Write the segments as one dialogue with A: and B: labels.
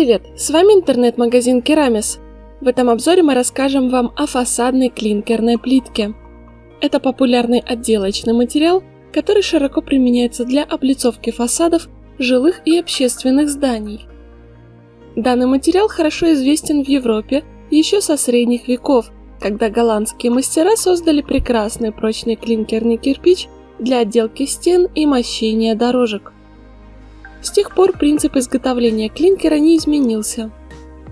A: привет! С вами интернет-магазин Керамис. В этом обзоре мы расскажем вам о фасадной клинкерной плитке. Это популярный отделочный материал, который широко применяется для облицовки фасадов жилых и общественных зданий. Данный материал хорошо известен в Европе еще со средних веков, когда голландские мастера создали прекрасный прочный клинкерный кирпич для отделки стен и мощения дорожек. С тех пор принцип изготовления клинкера не изменился.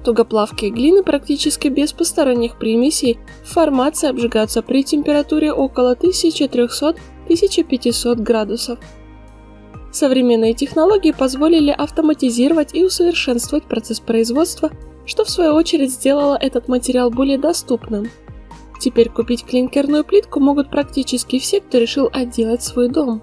A: Тугоплавкие глины практически без посторонних примесей в формации обжигаются при температуре около 1300-1500 градусов. Современные технологии позволили автоматизировать и усовершенствовать процесс производства, что в свою очередь сделало этот материал более доступным. Теперь купить клинкерную плитку могут практически все, кто решил отделать свой дом.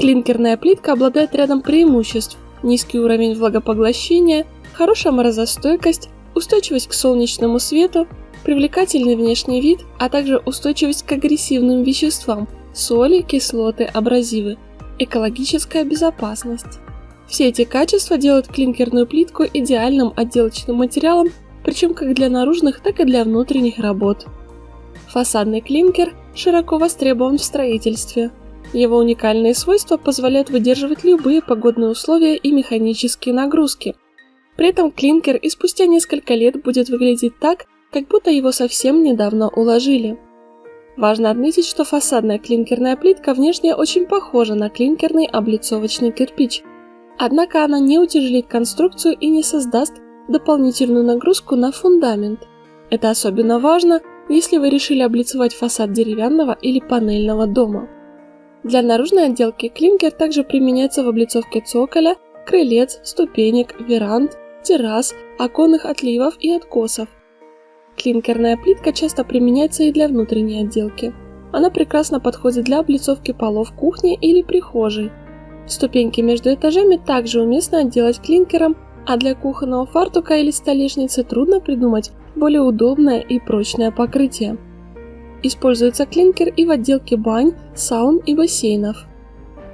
A: Клинкерная плитка обладает рядом преимуществ. Низкий уровень влагопоглощения, хорошая морозостойкость, устойчивость к солнечному свету, привлекательный внешний вид, а также устойчивость к агрессивным веществам – соли, кислоты, абразивы, экологическая безопасность. Все эти качества делают клинкерную плитку идеальным отделочным материалом, причем как для наружных, так и для внутренних работ. Фасадный клинкер широко востребован в строительстве – его уникальные свойства позволяют выдерживать любые погодные условия и механические нагрузки. При этом клинкер и спустя несколько лет будет выглядеть так, как будто его совсем недавно уложили. Важно отметить, что фасадная клинкерная плитка внешне очень похожа на клинкерный облицовочный кирпич. Однако она не утяжелит конструкцию и не создаст дополнительную нагрузку на фундамент. Это особенно важно, если вы решили облицевать фасад деревянного или панельного дома. Для наружной отделки клинкер также применяется в облицовке цоколя, крылец, ступенек, веранд, террас, оконных отливов и откосов. Клинкерная плитка часто применяется и для внутренней отделки. Она прекрасно подходит для облицовки полов кухни или прихожей. Ступеньки между этажами также уместно отделать клинкером, а для кухонного фартука или столешницы трудно придумать более удобное и прочное покрытие. Используется клинкер и в отделке бань, саун и бассейнов.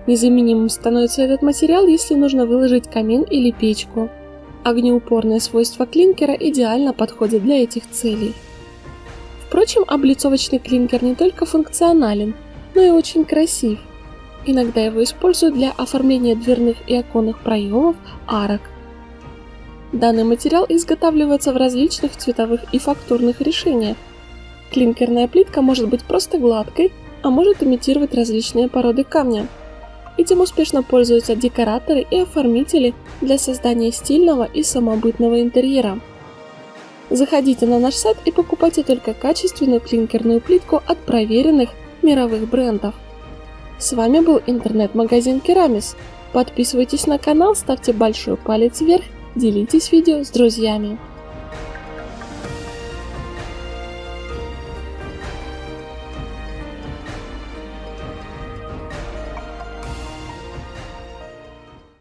A: Незаменимым становится этот материал, если нужно выложить камин или печку. Огнеупорные свойства клинкера идеально подходят для этих целей. Впрочем, облицовочный клинкер не только функционален, но и очень красив. Иногда его используют для оформления дверных и оконных проемов, арок. Данный материал изготавливается в различных цветовых и фактурных решениях, Клинкерная плитка может быть просто гладкой, а может имитировать различные породы камня. Этим успешно пользуются декораторы и оформители для создания стильного и самобытного интерьера. Заходите на наш сайт и покупайте только качественную клинкерную плитку от проверенных мировых брендов. С вами был интернет-магазин Керамис. Подписывайтесь на канал, ставьте большой палец вверх, делитесь видео с друзьями.